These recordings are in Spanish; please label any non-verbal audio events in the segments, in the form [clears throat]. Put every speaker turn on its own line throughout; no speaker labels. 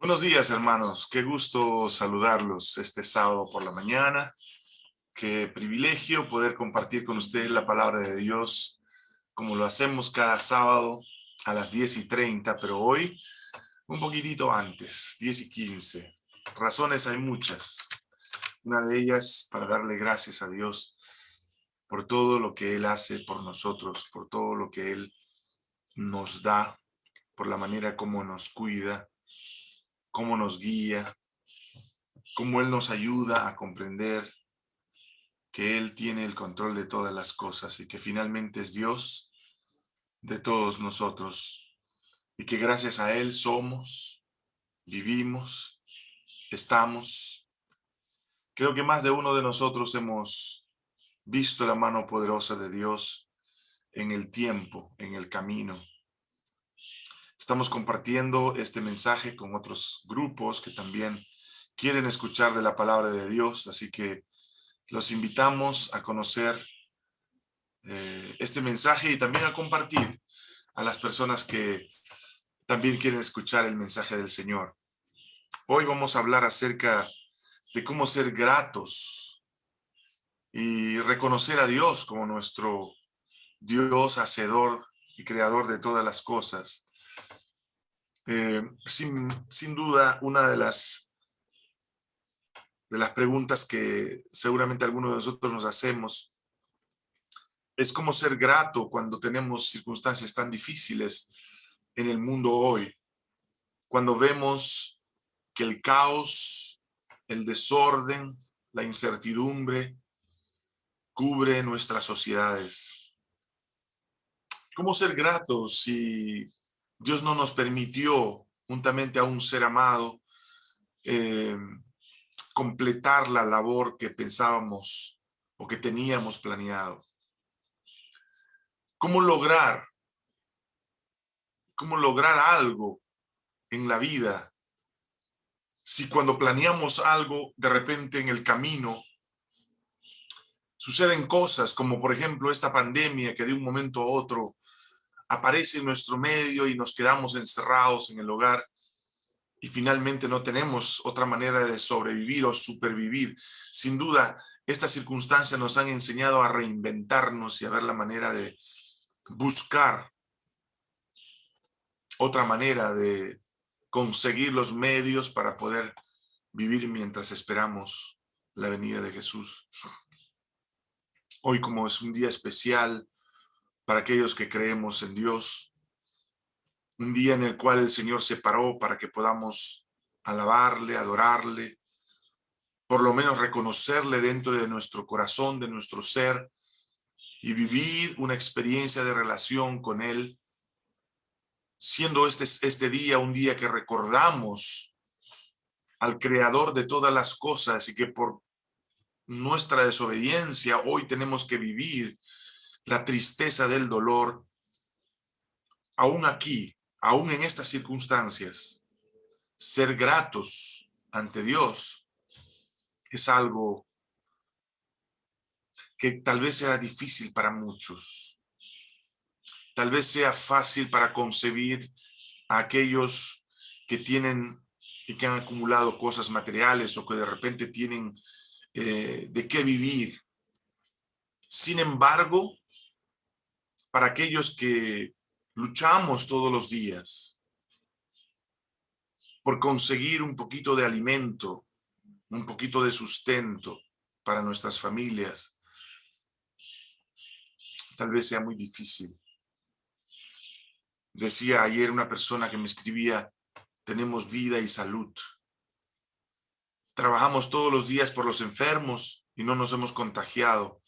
Buenos días, hermanos. Qué gusto saludarlos este sábado por la mañana. Qué privilegio poder compartir con ustedes la palabra de Dios como lo hacemos cada sábado a las 10 y 30, pero hoy un poquitito antes, 10 y 15. Razones hay muchas. Una de ellas para darle gracias a Dios por todo lo que Él hace por nosotros, por todo lo que Él nos da, por la manera como nos cuida, cómo nos guía, cómo Él nos ayuda a comprender que Él tiene el control de todas las cosas y que finalmente es Dios de todos nosotros y que gracias a Él somos, vivimos, estamos. Creo que más de uno de nosotros hemos visto la mano poderosa de Dios en el tiempo, en el camino, Estamos compartiendo este mensaje con otros grupos que también quieren escuchar de la palabra de Dios, así que los invitamos a conocer eh, este mensaje y también a compartir a las personas que también quieren escuchar el mensaje del Señor. Hoy vamos a hablar acerca de cómo ser gratos y reconocer a Dios como nuestro Dios hacedor y creador de todas las cosas. Eh, sin, duda, una de las, de las preguntas que seguramente algunos de nosotros nos hacemos es cómo ser grato cuando tenemos circunstancias tan difíciles en el mundo hoy. Cuando vemos que el caos, el desorden, la incertidumbre cubre nuestras sociedades. ¿Cómo ser gratos si Dios no nos permitió, juntamente a un ser amado, eh, completar la labor que pensábamos o que teníamos planeado. ¿Cómo lograr? ¿Cómo lograr algo en la vida si cuando planeamos algo, de repente en el camino, suceden cosas como por ejemplo esta pandemia que de un momento a otro aparece en nuestro medio y nos quedamos encerrados en el hogar y finalmente no tenemos otra manera de sobrevivir o supervivir. Sin duda, estas circunstancias nos han enseñado a reinventarnos y a ver la manera de buscar otra manera de conseguir los medios para poder vivir mientras esperamos la venida de Jesús. Hoy como es un día especial, para aquellos que creemos en Dios. Un día en el cual el Señor se paró para que podamos alabarle, adorarle, por lo menos reconocerle dentro de nuestro corazón, de nuestro ser, y vivir una experiencia de relación con Él, siendo este, este día un día que recordamos al Creador de todas las cosas y que por nuestra desobediencia hoy tenemos que vivir la tristeza del dolor, aún aquí, aún en estas circunstancias, ser gratos ante Dios es algo que tal vez sea difícil para muchos. Tal vez sea fácil para concebir a aquellos que tienen y que han acumulado cosas materiales o que de repente tienen eh, de qué vivir. Sin embargo, para aquellos que luchamos todos los días por conseguir un poquito de alimento, un poquito de sustento para nuestras familias, tal vez sea muy difícil. Decía ayer una persona que me escribía, tenemos vida y salud. Trabajamos todos los días por los enfermos y no nos hemos contagiado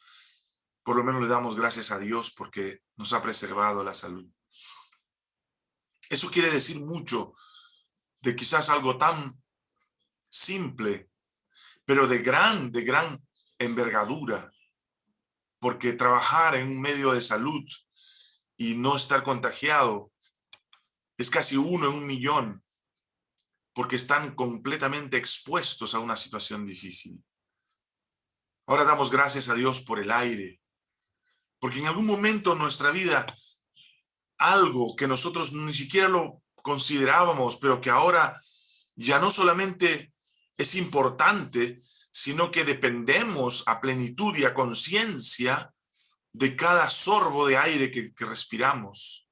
por lo menos le damos gracias a Dios porque nos ha preservado la salud. Eso quiere decir mucho de quizás algo tan simple, pero de gran, de gran envergadura, porque trabajar en un medio de salud y no estar contagiado es casi uno en un millón, porque están completamente expuestos a una situación difícil. Ahora damos gracias a Dios por el aire, porque en algún momento en nuestra vida, algo que nosotros ni siquiera lo considerábamos, pero que ahora ya no solamente es importante, sino que dependemos a plenitud y a conciencia de cada sorbo de aire que, que respiramos.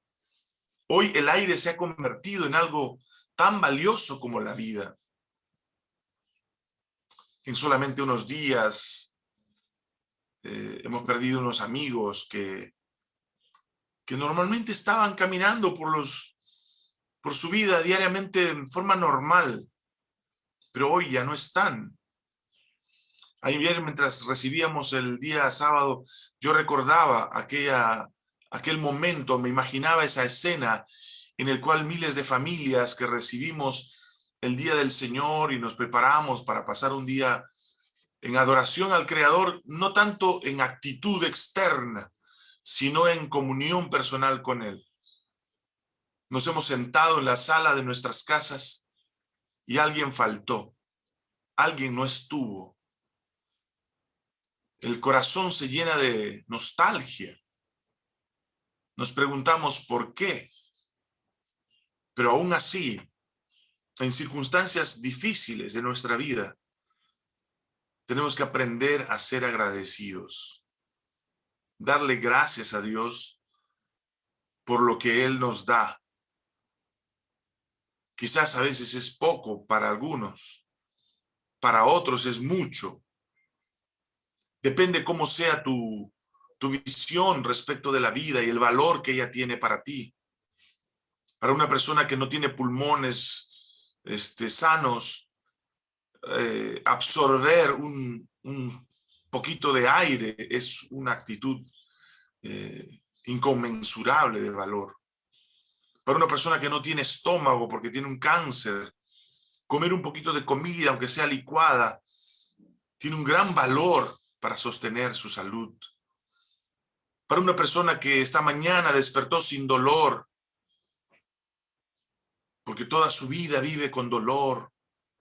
Hoy el aire se ha convertido en algo tan valioso como la vida. En solamente unos días eh, hemos perdido unos amigos que, que normalmente estaban caminando por, los, por su vida diariamente en forma normal, pero hoy ya no están. Ayer mientras recibíamos el día sábado, yo recordaba aquella, aquel momento, me imaginaba esa escena en el cual miles de familias que recibimos el día del Señor y nos preparamos para pasar un día en adoración al Creador, no tanto en actitud externa, sino en comunión personal con Él. Nos hemos sentado en la sala de nuestras casas y alguien faltó, alguien no estuvo. El corazón se llena de nostalgia. Nos preguntamos por qué. Pero aún así, en circunstancias difíciles de nuestra vida, tenemos que aprender a ser agradecidos. Darle gracias a Dios por lo que Él nos da. Quizás a veces es poco para algunos, para otros es mucho. Depende cómo sea tu, tu visión respecto de la vida y el valor que ella tiene para ti. Para una persona que no tiene pulmones este, sanos, eh, absorber un, poquito de aire es una actitud eh, inconmensurable de valor. Para una persona que no tiene estómago porque tiene un cáncer, comer un poquito de comida, aunque sea licuada, tiene un gran valor para sostener su salud. Para una persona que esta mañana despertó sin dolor, porque toda su vida vive con dolor,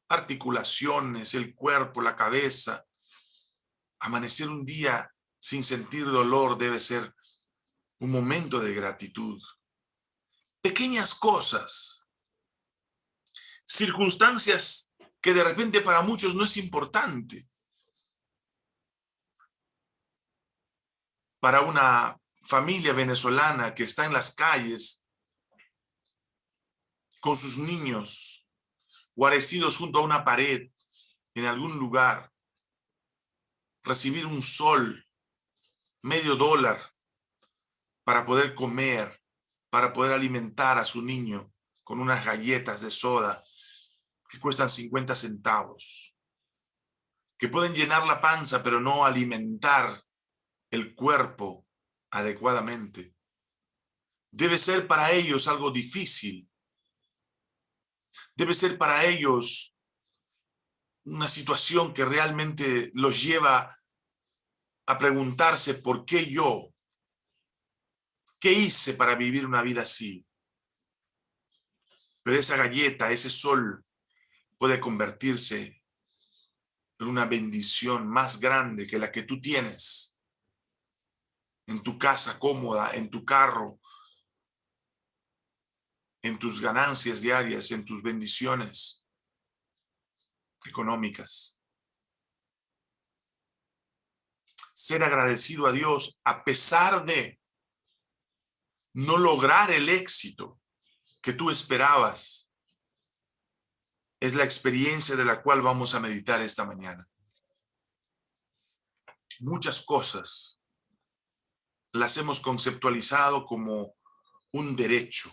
articulaciones, el cuerpo, la cabeza. Amanecer un día sin sentir dolor debe ser un momento de gratitud. Pequeñas cosas, circunstancias que de repente para muchos no es importante. Para una familia venezolana que está en las calles con sus niños, guarecidos junto a una pared, en algún lugar, recibir un sol, medio dólar, para poder comer, para poder alimentar a su niño con unas galletas de soda que cuestan 50 centavos, que pueden llenar la panza pero no alimentar el cuerpo adecuadamente. Debe ser para ellos algo difícil debe ser para ellos una situación que realmente los lleva a preguntarse por qué yo, qué hice para vivir una vida así. Pero esa galleta, ese sol, puede convertirse en una bendición más grande que la que tú tienes en tu casa cómoda, en tu carro, en tus ganancias diarias, en tus bendiciones económicas. Ser agradecido a Dios a pesar de no lograr el éxito que tú esperabas, es la experiencia de la cual vamos a meditar esta mañana. Muchas cosas las hemos conceptualizado como un derecho,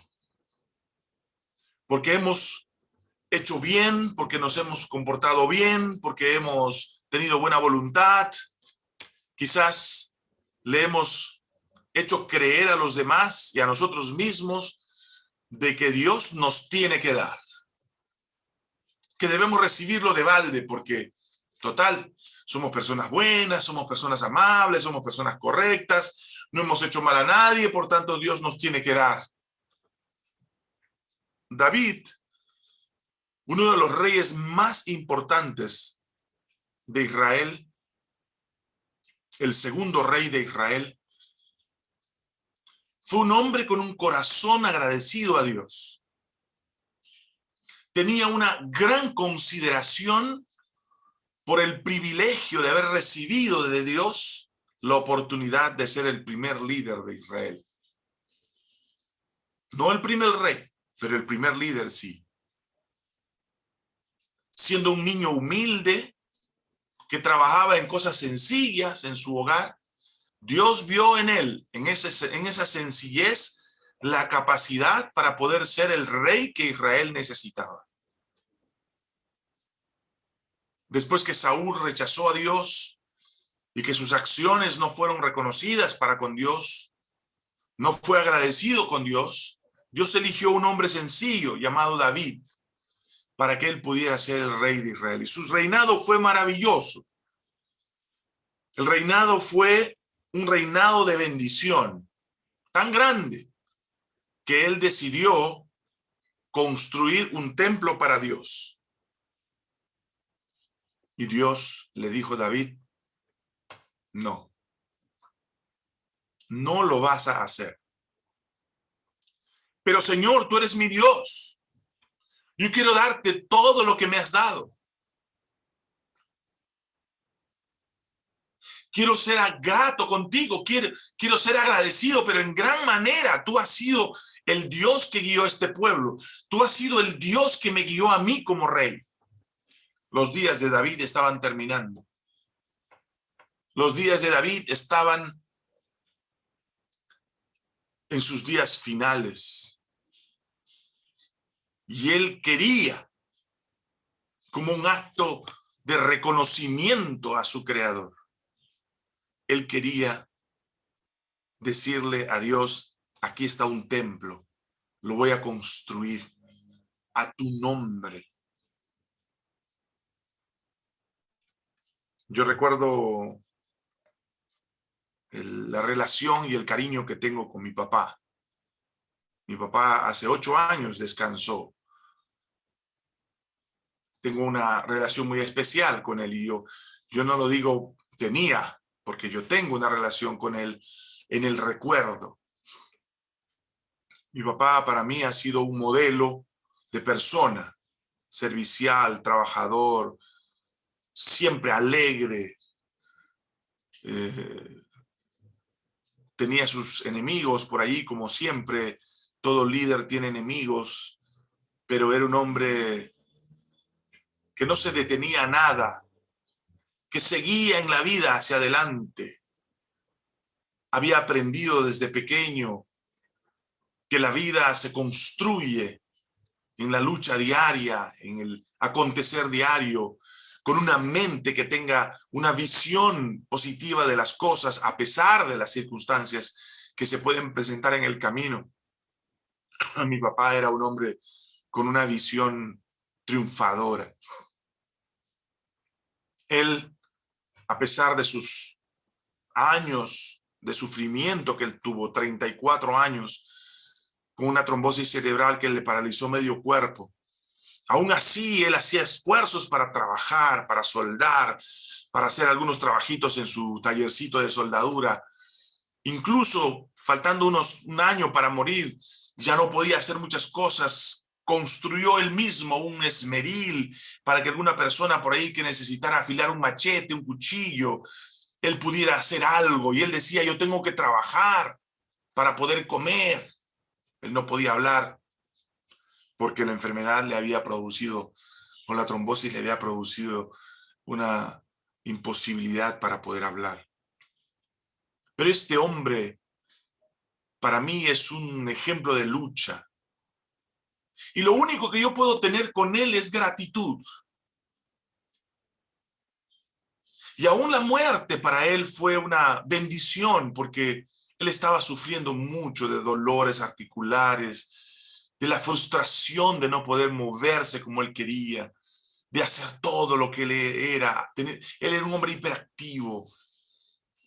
porque hemos hecho bien, porque nos hemos comportado bien, porque hemos tenido buena voluntad. Quizás le hemos hecho creer a los demás y a nosotros mismos de que Dios nos tiene que dar. Que debemos recibirlo de balde porque, total, somos personas buenas, somos personas amables, somos personas correctas, no hemos hecho mal a nadie, por tanto Dios nos tiene que dar. David, uno de los reyes más importantes de Israel, el segundo rey de Israel, fue un hombre con un corazón agradecido a Dios. tenía una gran consideración por el privilegio de haber recibido de Dios la oportunidad de ser el primer líder de Israel. No el primer rey, pero el primer líder sí. Siendo un niño humilde, que trabajaba en cosas sencillas en su hogar, Dios vio en él, en, ese, en esa sencillez, la capacidad para poder ser el rey que Israel necesitaba. Después que Saúl rechazó a Dios y que sus acciones no fueron reconocidas para con Dios, no fue agradecido con Dios, Dios eligió un hombre sencillo llamado David para que él pudiera ser el rey de Israel. Y su reinado fue maravilloso. El reinado fue un reinado de bendición tan grande que él decidió construir un templo para Dios. Y Dios le dijo a David, no, no lo vas a hacer. Pero Señor, tú eres mi Dios. Yo quiero darte todo lo que me has dado. Quiero ser grato contigo, quiero, quiero ser agradecido, pero en gran manera tú has sido el Dios que guió a este pueblo. Tú has sido el Dios que me guió a mí como rey. Los días de David estaban terminando. Los días de David estaban en sus días finales. Y él quería, como un acto de reconocimiento a su creador, él quería decirle a Dios, aquí está un templo, lo voy a construir a tu nombre. Yo recuerdo la relación y el cariño que tengo con mi papá. Mi papá hace ocho años descansó tengo una relación muy especial con él y yo, yo no lo digo tenía, porque yo tengo una relación con él en el recuerdo. Mi papá para mí ha sido un modelo de persona, servicial, trabajador, siempre alegre. Eh, tenía sus enemigos por ahí, como siempre, todo líder tiene enemigos, pero era un hombre que no se detenía nada, que seguía en la vida hacia adelante. Había aprendido desde pequeño que la vida se construye en la lucha diaria, en el acontecer diario, con una mente que tenga una visión positiva de las cosas a pesar de las circunstancias que se pueden presentar en el camino. [clears throat] Mi papá era un hombre con una visión triunfadora. Él, a pesar de sus años de sufrimiento que él tuvo, 34 años, con una trombosis cerebral que le paralizó medio cuerpo, aún así él hacía esfuerzos para trabajar, para soldar, para hacer algunos trabajitos en su tallercito de soldadura. Incluso faltando unos, un año para morir, ya no podía hacer muchas cosas construyó él mismo un esmeril para que alguna persona por ahí que necesitara afilar un machete, un cuchillo, él pudiera hacer algo. Y él decía, yo tengo que trabajar para poder comer. Él no podía hablar porque la enfermedad le había producido, o la trombosis le había producido una imposibilidad para poder hablar. Pero este hombre, para mí es un ejemplo de lucha, y lo único que yo puedo tener con él es gratitud. Y aún la muerte para él fue una bendición porque él estaba sufriendo mucho de dolores articulares, de la frustración de no poder moverse como él quería, de hacer todo lo que él era. Él era un hombre hiperactivo.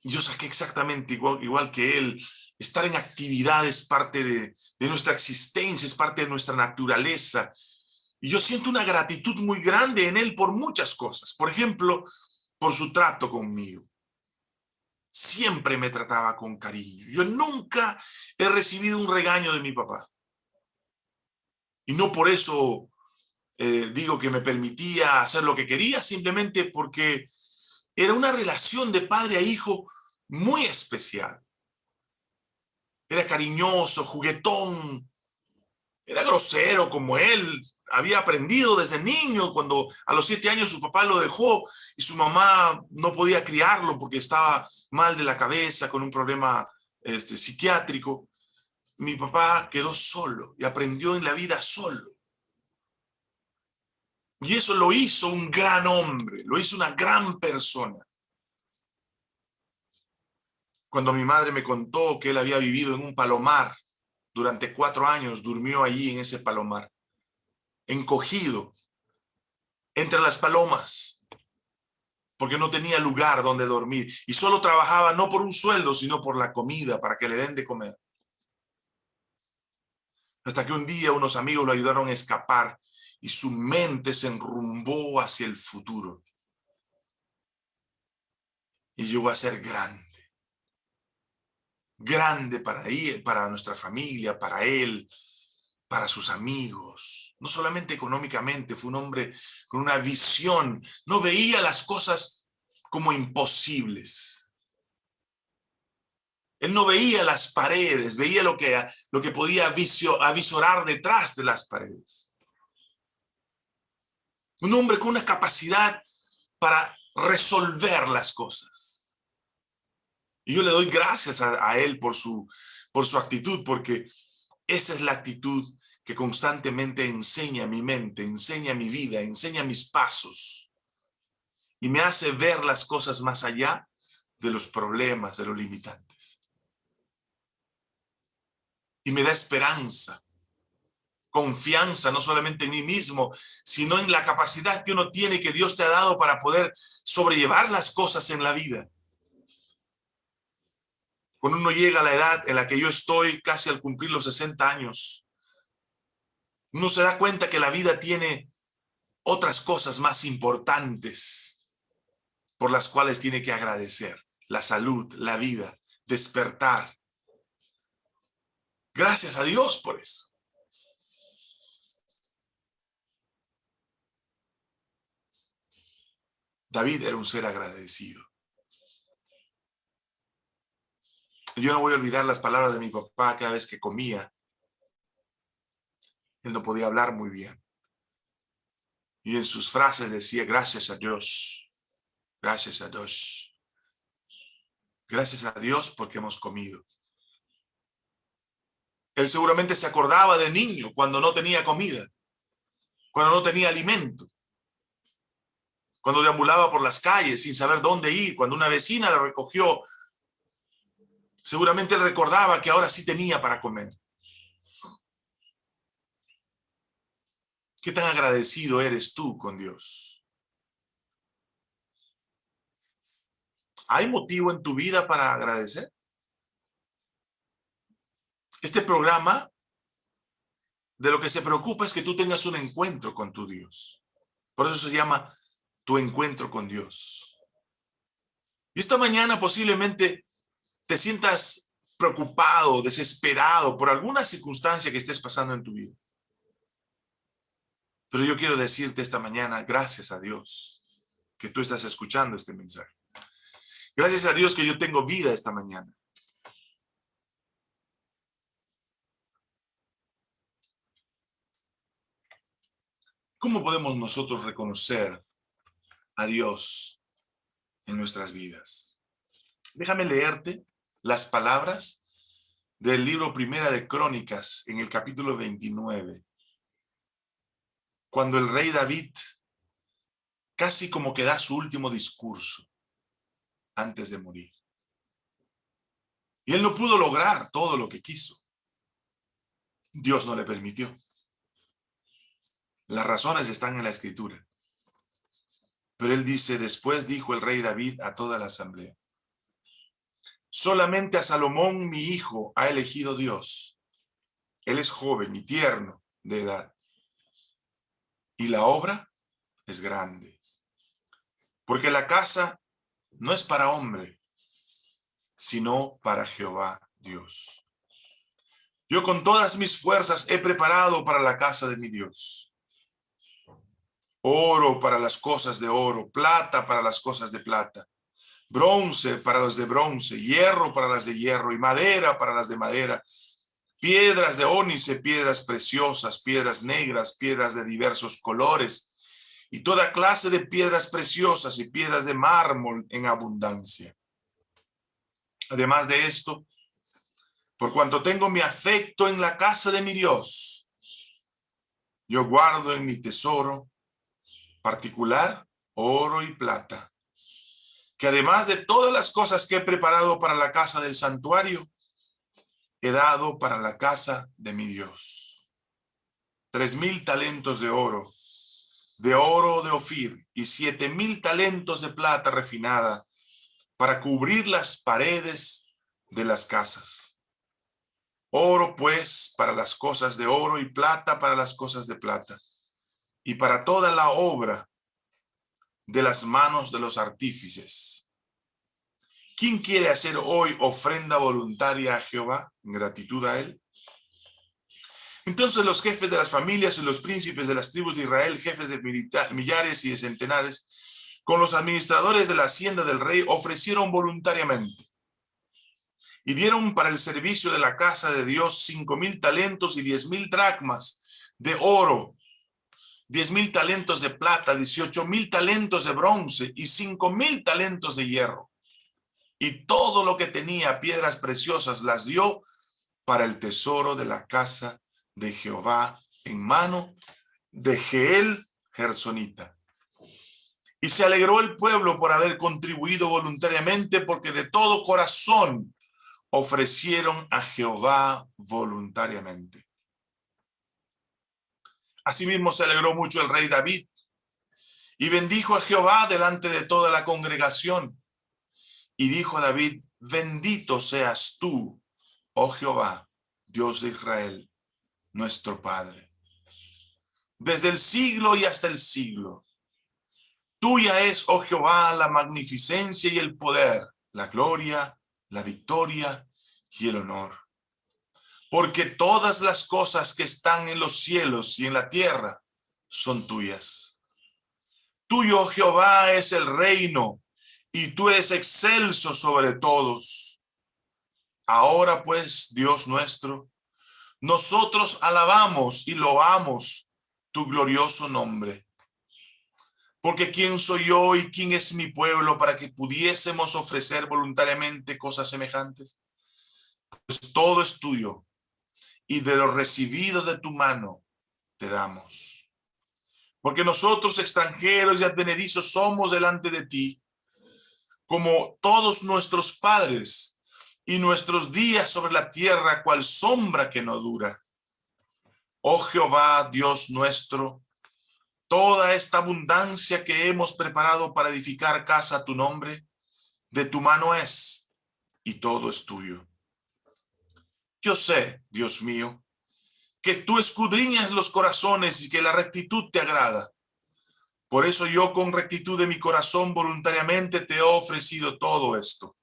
Yo saqué exactamente igual, igual que él Estar en actividad es parte de, nuestra existencia, es parte de nuestra naturaleza. Y yo siento una gratitud muy grande en él por muchas cosas. Por ejemplo, por su trato conmigo. Siempre me trataba con cariño. Yo nunca he recibido un regaño de mi papá. Y no por eso eh, digo que me permitía hacer lo que quería simplemente porque era una relación de padre a hijo muy especial. Era cariñoso, juguetón, era grosero como él, había aprendido desde niño, cuando a los siete años su papá lo dejó y su mamá no podía criarlo porque estaba mal de la cabeza, con un problema este, psiquiátrico. Mi papá quedó solo y aprendió en la vida solo. Y eso lo hizo un gran hombre, lo hizo una gran persona. Cuando mi madre me contó que él había vivido en un palomar durante cuatro años, durmió allí en ese palomar, encogido, entre las palomas, porque no tenía lugar donde dormir. Y solo trabajaba no por un sueldo, sino por la comida, para que le den de comer. Hasta que un día unos amigos lo ayudaron a escapar y su mente se enrumbó hacia el futuro. Y llegó a ser grande. Grande para él, para nuestra familia, para él, para sus amigos. No solamente económicamente, fue un hombre con una visión. No veía las cosas como imposibles. Él no veía las paredes, veía lo que, lo que podía avisorar detrás de las paredes. Un hombre con una capacidad para resolver las cosas. Y yo le doy gracias a, él por su, por su actitud, porque esa es la actitud que constantemente enseña mi mente, enseña mi vida, enseña mis pasos. Y me hace ver las cosas más allá de los problemas, de los limitantes. Y me da esperanza confianza, no solamente en mí mismo, sino en la capacidad que uno tiene, que Dios te ha dado para poder sobrellevar las cosas en la vida. Cuando uno llega a la edad en la que yo estoy casi al cumplir los 60 años, uno se da cuenta que la vida tiene otras cosas más importantes por las cuales tiene que agradecer. La salud, la vida, despertar. Gracias a Dios por eso. David era un ser agradecido. Yo no voy a olvidar las palabras de mi papá cada vez que comía. Él no podía hablar muy bien. Y en sus frases decía, gracias a Dios, gracias a Dios. Gracias a Dios porque hemos comido. Él seguramente se acordaba de niño cuando no tenía comida, cuando no tenía alimento cuando deambulaba por las calles sin saber dónde ir, cuando una vecina la recogió, seguramente recordaba que ahora sí tenía para comer. ¿Qué tan agradecido eres tú con Dios? ¿Hay motivo en tu vida para agradecer? Este programa de lo que se preocupa es que tú tengas un encuentro con tu Dios. Por eso se llama tu encuentro con Dios. Y esta mañana posiblemente te sientas preocupado, desesperado por alguna circunstancia que estés pasando en tu vida. Pero yo quiero decirte esta mañana, gracias a Dios, que tú estás escuchando este mensaje. Gracias a Dios que yo tengo vida esta mañana. ¿Cómo podemos nosotros reconocer a Dios en nuestras vidas. Déjame leerte las palabras del libro Primera de Crónicas en el capítulo 29. Cuando el rey David casi como que da su último discurso antes de morir. Y él no pudo lograr todo lo que quiso. Dios no le permitió. Las razones están en la escritura. Pero él dice, después dijo el rey David a toda la asamblea, solamente a Salomón mi hijo ha elegido Dios. Él es joven y tierno de edad. Y la obra es grande. Porque la casa no es para hombre, sino para Jehová Dios. Yo con todas mis fuerzas he preparado para la casa de mi Dios oro para las cosas de oro, plata para las cosas de plata, bronce para las de bronce, hierro para las de hierro y madera para las de madera, piedras de ónice, piedras preciosas, piedras negras, piedras de diversos colores. Y toda clase de piedras preciosas y piedras de mármol en abundancia. Además de esto, por cuanto tengo mi afecto en la casa de mi Dios, yo guardo en mi tesoro particular oro y plata, que además de todas las cosas que he preparado para la casa del santuario, he dado para la casa de mi Dios. Tres mil talentos de oro, de oro de Ofir, y siete mil talentos de plata refinada, para cubrir las paredes de las casas. Oro pues para las cosas de oro y plata para las cosas de plata, y para toda la obra de las manos de los artífices ¿Quién quiere hacer hoy ofrenda voluntaria a Jehová en gratitud a él? Entonces los jefes de las familias y los príncipes de las tribus de Israel, jefes de millares y de centenares, con los administradores de la hacienda del rey, ofrecieron voluntariamente. Y dieron para el servicio de la casa de Dios cinco mil talentos y diez mil dracmas de oro, diez mil talentos de plata, dieciocho mil talentos de bronce y cinco mil talentos de hierro y todo lo que tenía piedras preciosas las dio para el tesoro de la casa de Jehová en mano de Geel Gersonita. Y se alegró el pueblo por haber contribuido voluntariamente porque de todo corazón ofrecieron a Jehová voluntariamente. Asimismo se alegró mucho el rey David y bendijo a Jehová delante de toda la congregación y dijo David, bendito seas tú, oh Jehová, Dios de Israel, nuestro Padre. Desde el siglo y hasta el siglo. Tuya es, oh Jehová, la magnificencia y el poder, la gloria, la victoria y el honor. Porque todas las cosas que están en los cielos y en la tierra son tuyas. Tuyo, Jehová, es el reino y tú eres excelso sobre todos. Ahora pues, Dios nuestro, nosotros alabamos y loamos tu glorioso nombre. Porque ¿quién soy yo y quién es mi pueblo para que pudiésemos ofrecer voluntariamente cosas semejantes? Pues todo es tuyo y de lo recibido de tu mano te damos. Porque nosotros extranjeros y advenedizos somos delante de ti como todos nuestros padres, y nuestros días sobre la tierra cual sombra que no dura. Oh Jehová, Dios nuestro, toda esta abundancia que hemos preparado para edificar casa a tu nombre, de tu mano es, y todo es tuyo. Yo sé, Dios mío, que tú escudriñas los corazones y que la rectitud te agrada. Por eso yo con rectitud de mi corazón voluntariamente te he ofrecido todo esto.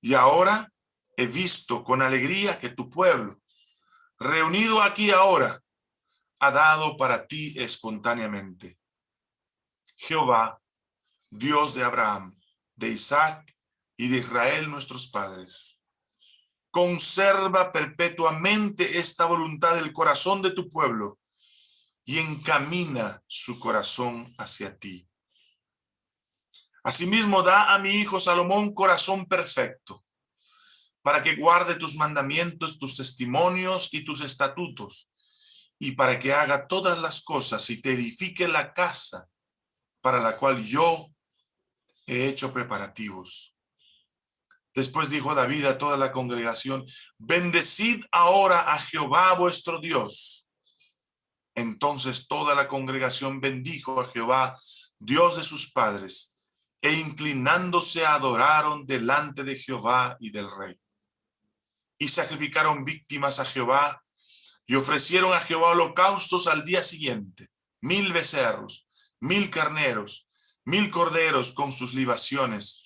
Y ahora he visto con alegría que tu pueblo, reunido aquí ahora, ha dado para ti espontáneamente. Jehová, Dios de Abraham, de Isaac y de Israel nuestros padres, conserva perpetuamente esta voluntad del corazón de tu pueblo y encamina su corazón hacia ti. Asimismo, da a mi hijo Salomón corazón perfecto, para que guarde tus mandamientos, tus testimonios y tus estatutos, y para que haga todas las cosas y te edifique la casa para la cual yo he hecho preparativos. Después dijo David a toda la congregación, bendecid ahora a Jehová vuestro Dios, entonces toda la congregación bendijo a Jehová, Dios de sus padres, e inclinándose adoraron delante de Jehová y del rey. Y sacrificaron víctimas a Jehová, y ofrecieron a Jehová holocaustos al día siguiente, mil becerros, mil carneros, mil corderos con sus libaciones,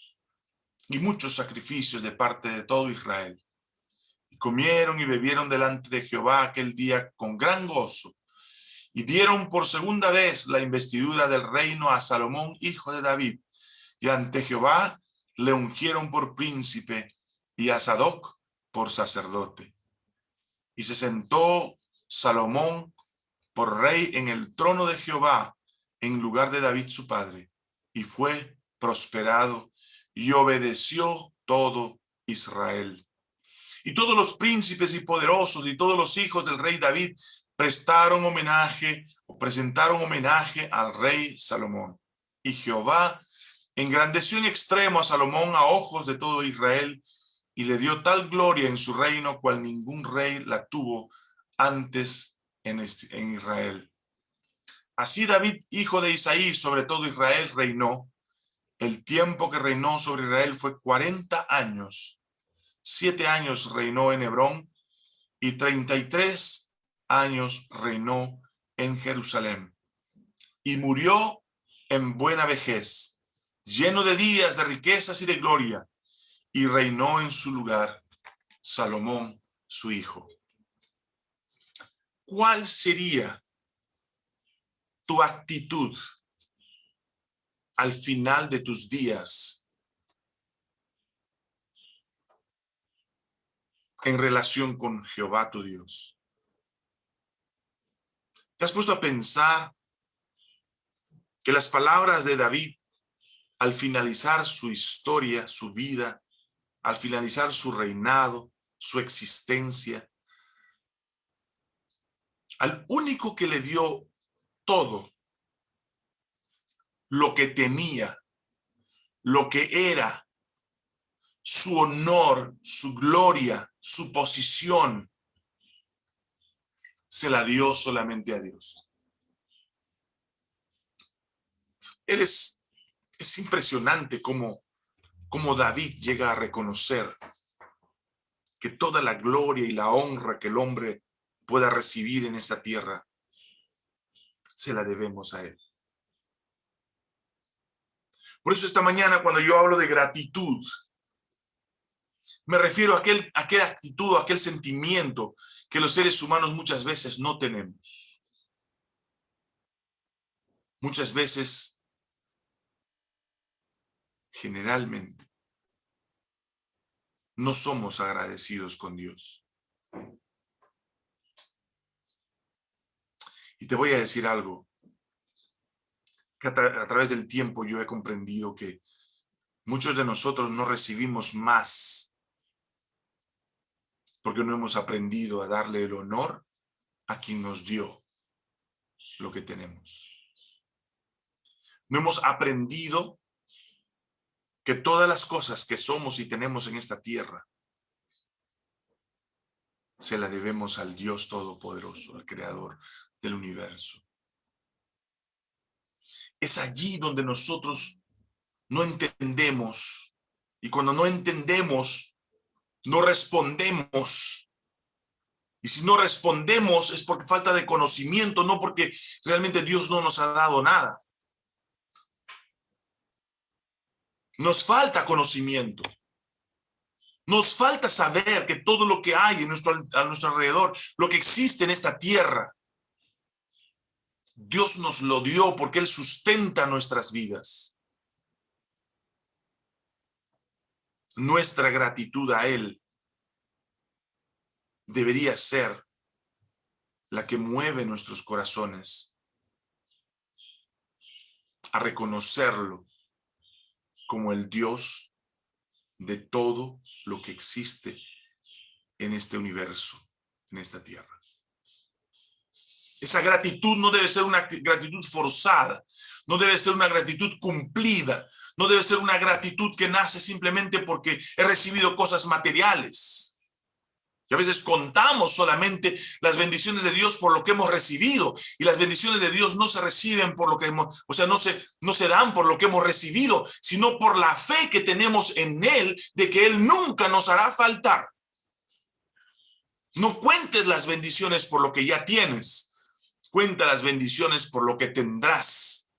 y muchos sacrificios de parte de todo Israel. Y comieron y bebieron delante de Jehová aquel día con gran gozo, y dieron por segunda vez la investidura del reino a Salomón, hijo de David, y ante Jehová le ungieron por príncipe y a Sadoc por sacerdote. Y se sentó Salomón por rey en el trono de Jehová, en lugar de David su padre, y fue prosperado y obedeció todo Israel. Y todos los príncipes y poderosos y todos los hijos del rey David prestaron homenaje o presentaron homenaje al rey Salomón. Y Jehová engrandeció en extremo a Salomón a ojos de todo Israel y le dio tal gloria en su reino cual ningún rey la tuvo antes en, Israel. Así David, hijo de Isaí, sobre todo Israel, reinó. El tiempo que reinó sobre Israel fue 40 años. Siete años reinó en Hebrón y 33 años reinó en Jerusalén. Y murió en buena vejez, lleno de días de riquezas y de gloria, y reinó en su lugar Salomón, su hijo. ¿Cuál sería tu actitud al final de tus días en relación con Jehová tu Dios? ¿Te has puesto a pensar que las palabras de David al finalizar su historia, su vida, al finalizar su reinado, su existencia, al único que le dio todo lo que tenía, lo que era, su honor, su gloria, su posición, se la dio solamente a Dios. Eres, es impresionante cómo, cómo David llega a reconocer que toda la gloria y la honra que el hombre pueda recibir en esta tierra se la debemos a Él. Por eso esta mañana cuando yo hablo de gratitud, me refiero a aquel, a aquella actitud, a aquel sentimiento que los seres humanos muchas veces no tenemos. Muchas veces, generalmente, no somos agradecidos con Dios. Y te voy a decir algo, que a, través del tiempo yo he comprendido que muchos de nosotros no recibimos más porque no hemos aprendido a darle el honor a quien nos dio lo que tenemos. No hemos aprendido que todas las cosas que somos y tenemos en esta tierra se la debemos al Dios Todopoderoso, al Creador del universo. Es allí donde nosotros no entendemos y cuando no entendemos, no respondemos. Y si no respondemos es porque falta de conocimiento, no porque realmente Dios no nos ha dado nada. Nos falta conocimiento. Nos falta saber que todo lo que hay en nuestro, a nuestro alrededor, lo que existe en esta tierra, Dios nos lo dio porque Él sustenta nuestras vidas. Nuestra gratitud a Él debería ser la que mueve nuestros corazones a reconocerlo como el Dios de todo lo que existe en este universo, en esta tierra. Esa gratitud no debe ser una gratitud forzada, no debe ser una gratitud cumplida, no debe ser una gratitud que nace simplemente porque he recibido cosas materiales. Y a veces contamos solamente las bendiciones de Dios por lo que hemos recibido. Y las bendiciones de Dios no se reciben por lo que hemos, o sea, no se, no se dan por lo que hemos recibido, sino por la fe que tenemos en Él de que Él nunca nos hará faltar. No cuentes las bendiciones por lo que ya tienes, Cuenta las bendiciones por lo que tendrás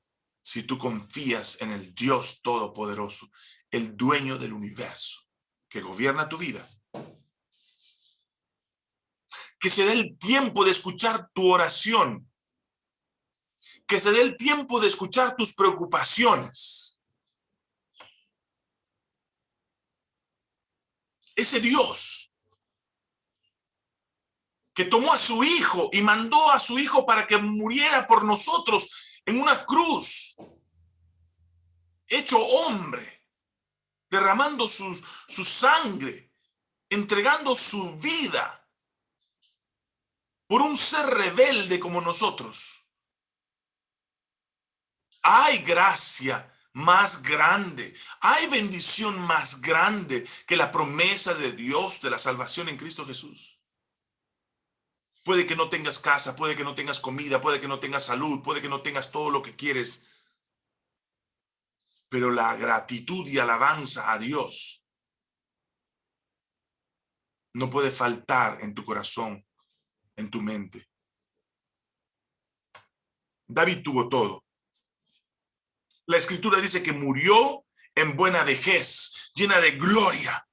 si tú confías en el Dios Todopoderoso, el dueño del universo, que gobierna tu vida. Que se dé el tiempo de escuchar tu oración que se dé el tiempo de escuchar tus preocupaciones. Ese Dios que tomó a su hijo y mandó a su hijo para que muriera por nosotros en una cruz, hecho hombre, derramando su, su sangre, entregando su vida por un ser rebelde como nosotros. Hay gracia más grande, hay bendición más grande que la promesa de Dios de la salvación en Cristo Jesús. Puede que no tengas casa, puede que no tengas comida, puede que no tengas salud, puede que no tengas todo lo que quieres. Pero la gratitud y alabanza a Dios no puede faltar en tu corazón, en tu mente. David tuvo todo. La escritura dice que murió en buena vejez, llena de gloria,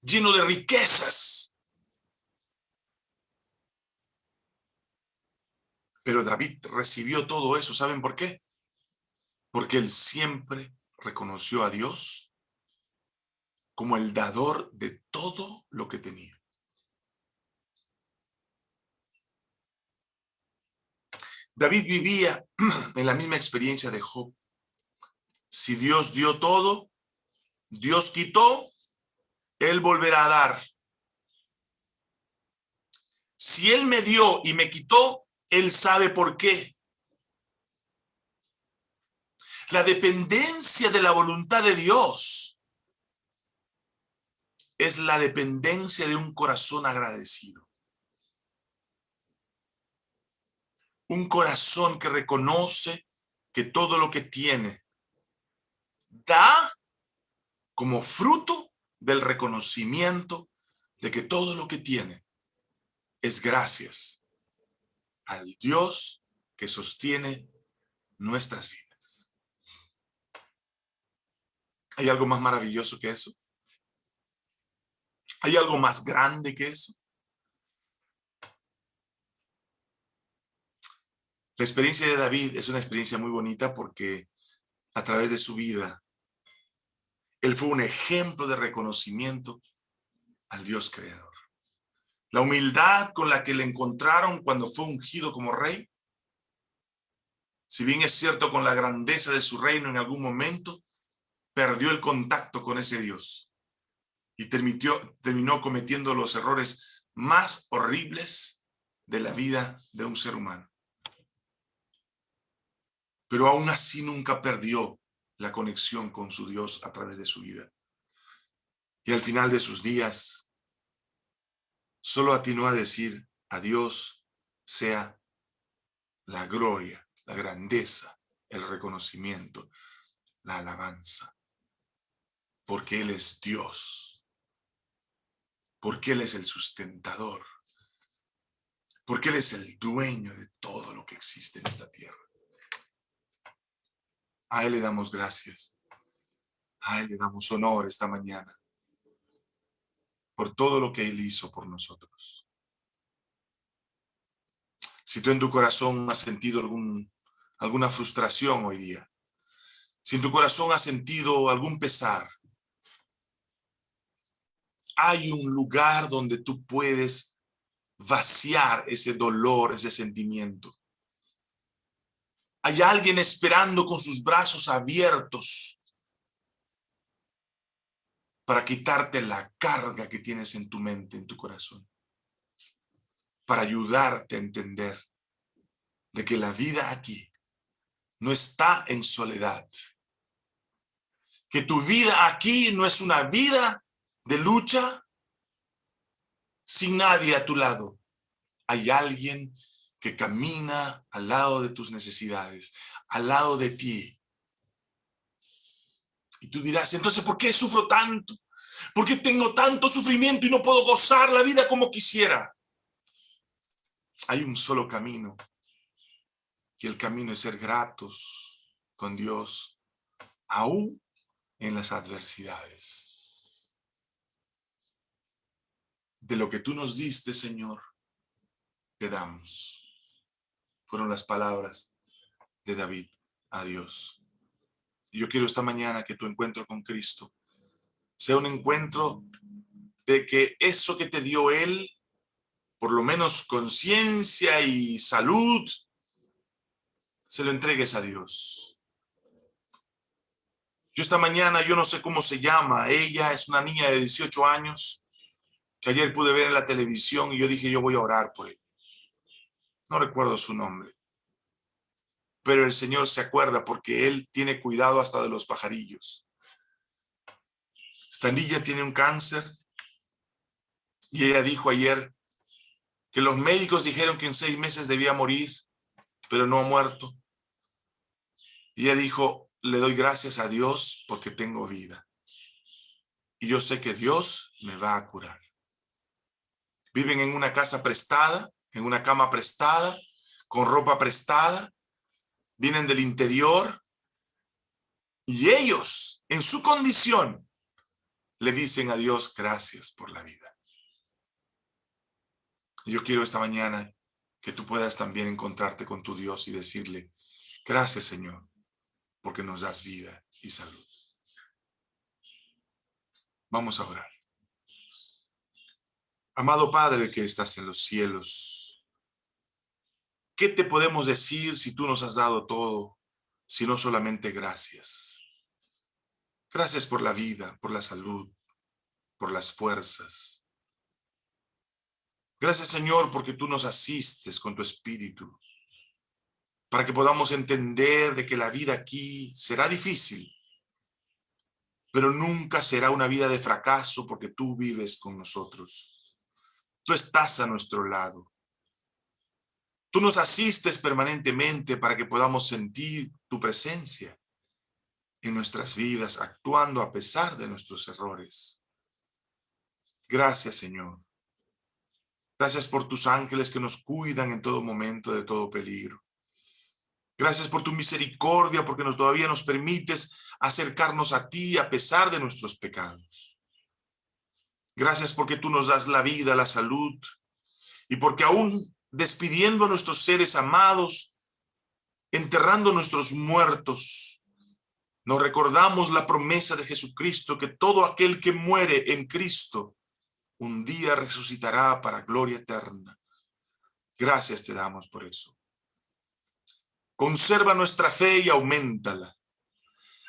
lleno de riquezas. Pero David recibió todo eso, ¿saben por qué? Porque él siempre reconoció a Dios como el dador de todo lo que tenía. David vivía [clears throat] en la misma experiencia de Job. Si Dios dio todo, Dios quitó, Él volverá a dar. Si Él me dio y me quitó, él sabe por qué. La dependencia de la voluntad de Dios es la dependencia de un corazón agradecido. Un corazón que reconoce que todo lo que tiene da como fruto del reconocimiento de que todo lo que tiene es gracias al Dios que sostiene nuestras vidas. ¿Hay algo más maravilloso que eso? ¿Hay algo más grande que eso? La experiencia de David es una experiencia muy bonita porque a través de su vida, él fue un ejemplo de reconocimiento al Dios creador. La humildad con la que le encontraron cuando fue ungido como rey. Si bien es cierto con la grandeza de su reino en algún momento, perdió el contacto con ese Dios y terminó cometiendo los errores más horribles de la vida de un ser humano. Pero aún así nunca perdió la conexión con su Dios a través de su vida. Y al final de sus días, solo atinó a decir a Dios sea la gloria, la grandeza, el reconocimiento, la alabanza, porque Él es Dios, porque Él es el sustentador, porque Él es el dueño de todo lo que existe en esta tierra. A Él le damos gracias, a Él le damos honor esta mañana por todo lo que Él hizo por nosotros. Si tú en tu corazón has sentido algún, alguna frustración hoy día, si en tu corazón has sentido algún pesar, hay un lugar donde tú puedes vaciar ese dolor, ese sentimiento. Hay alguien esperando con sus brazos abiertos para quitarte la carga que tienes en tu mente, en tu corazón. Para ayudarte a entender de que la vida aquí no está en soledad. Que tu vida aquí no es una vida de lucha sin nadie a tu lado. Hay alguien que camina al lado de tus necesidades, al lado de ti, y tú dirás, entonces, ¿por qué sufro tanto? ¿Por qué tengo tanto sufrimiento y no puedo gozar la vida como quisiera? Hay un solo camino. Y el camino es ser gratos con Dios, aún en las adversidades. De lo que tú nos diste, Señor, te damos. fueron las palabras de David a Dios. Yo quiero esta mañana que tu encuentro con Cristo sea un encuentro de que eso que te dio Él, por lo menos conciencia y salud, se lo entregues a Dios. Yo esta mañana, yo no sé cómo se llama, ella es una niña de 18 años, que ayer pude ver en la televisión y yo dije, yo voy a orar por ella. No recuerdo su nombre. Pero el Señor se acuerda porque Él tiene cuidado hasta de los pajarillos. Esta niña tiene un cáncer y ella dijo ayer que los médicos dijeron que en seis meses debía morir, pero no ha muerto. Y ella dijo, le doy gracias a Dios porque tengo vida. Y yo sé que Dios me va a curar. Viven en una casa prestada, en una cama prestada, con ropa prestada, vienen del interior, y ellos, en su condición, le dicen a Dios, gracias por la vida. Yo quiero esta mañana que tú puedas también encontrarte con tu Dios y decirle, gracias Señor, porque nos das vida y salud. Vamos a orar. Amado Padre que estás en los cielos, ¿qué te podemos decir si tú nos has dado todo, sino solamente gracias? Gracias por la vida, por la salud, por las fuerzas. Gracias, Señor, porque tú nos asistes con tu espíritu, para que podamos entender de que la vida aquí será difícil, pero nunca será una vida de fracaso porque tú vives con nosotros. Tú estás a nuestro lado. Tú nos asistes permanentemente para que podamos sentir tu presencia en nuestras vidas, actuando a pesar de nuestros errores. Gracias, Señor. Gracias por tus ángeles que nos cuidan en todo momento de todo peligro. Gracias por tu misericordia, porque todavía nos permites acercarnos a ti a pesar de nuestros pecados. Gracias porque tú nos das la vida, la salud, y porque aún despidiendo a nuestros seres amados, enterrando a nuestros muertos, nos recordamos la promesa de Jesucristo que todo aquel que muere en Cristo un día resucitará para gloria eterna. Gracias te damos por eso. Conserva nuestra fe y aumentala.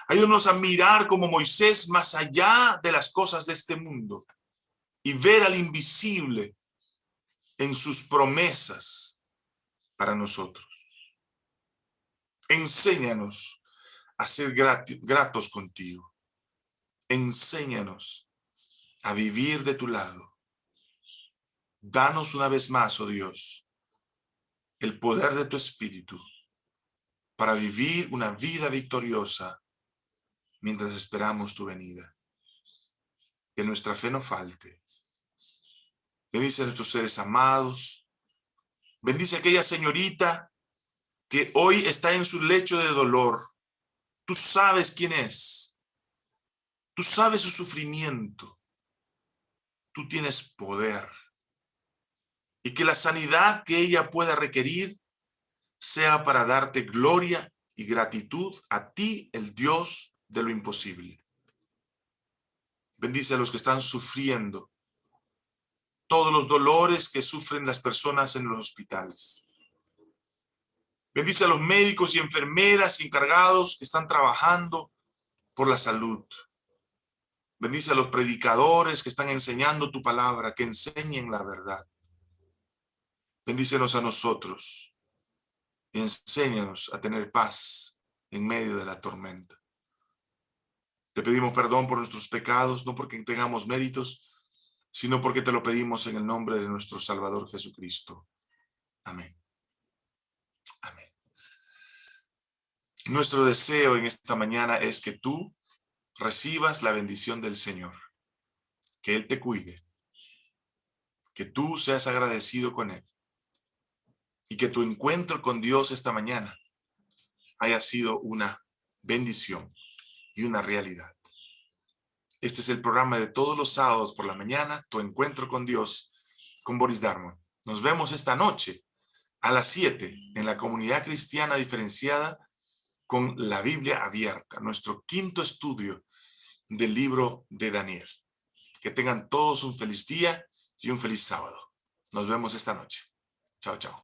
Ayúdanos a mirar como Moisés más allá de las cosas de este mundo y ver al invisible en sus promesas para nosotros. Enséñanos a ser gratos contigo. Enséñanos a vivir de tu lado. Danos una vez más, oh Dios, el poder de tu Espíritu para vivir una vida victoriosa mientras esperamos tu venida. Que nuestra fe no falte Bendice a nuestros seres amados. Bendice a aquella señorita que hoy está en su lecho de dolor. Tú sabes quién es. Tú sabes su sufrimiento. Tú tienes poder. Y que la sanidad que ella pueda requerir sea para darte gloria y gratitud a ti, el Dios de lo imposible. Bendice a los que están sufriendo todos los dolores que sufren las personas en los hospitales. Bendice a los médicos y enfermeras encargados que están trabajando por la salud. Bendice a los predicadores que están enseñando tu palabra, que enseñen la verdad. Bendícenos a nosotros. Y enséñanos a tener paz en medio de la tormenta. Te pedimos perdón por nuestros pecados, no porque tengamos méritos, sino porque te lo pedimos en el nombre de nuestro Salvador Jesucristo. Amén. Amén. Nuestro deseo en esta mañana es que tú recibas la bendición del Señor, que Él te cuide, que tú seas agradecido con Él y que tu encuentro con Dios esta mañana haya sido una bendición y una realidad. Este es el programa de todos los sábados por la mañana, Tu Encuentro con Dios, con Boris Darmon. Nos vemos esta noche a las 7 en la comunidad cristiana diferenciada con la Biblia abierta, nuestro quinto estudio del libro de Daniel. Que tengan todos un feliz día y un feliz sábado. Nos vemos esta noche. Chao, chao.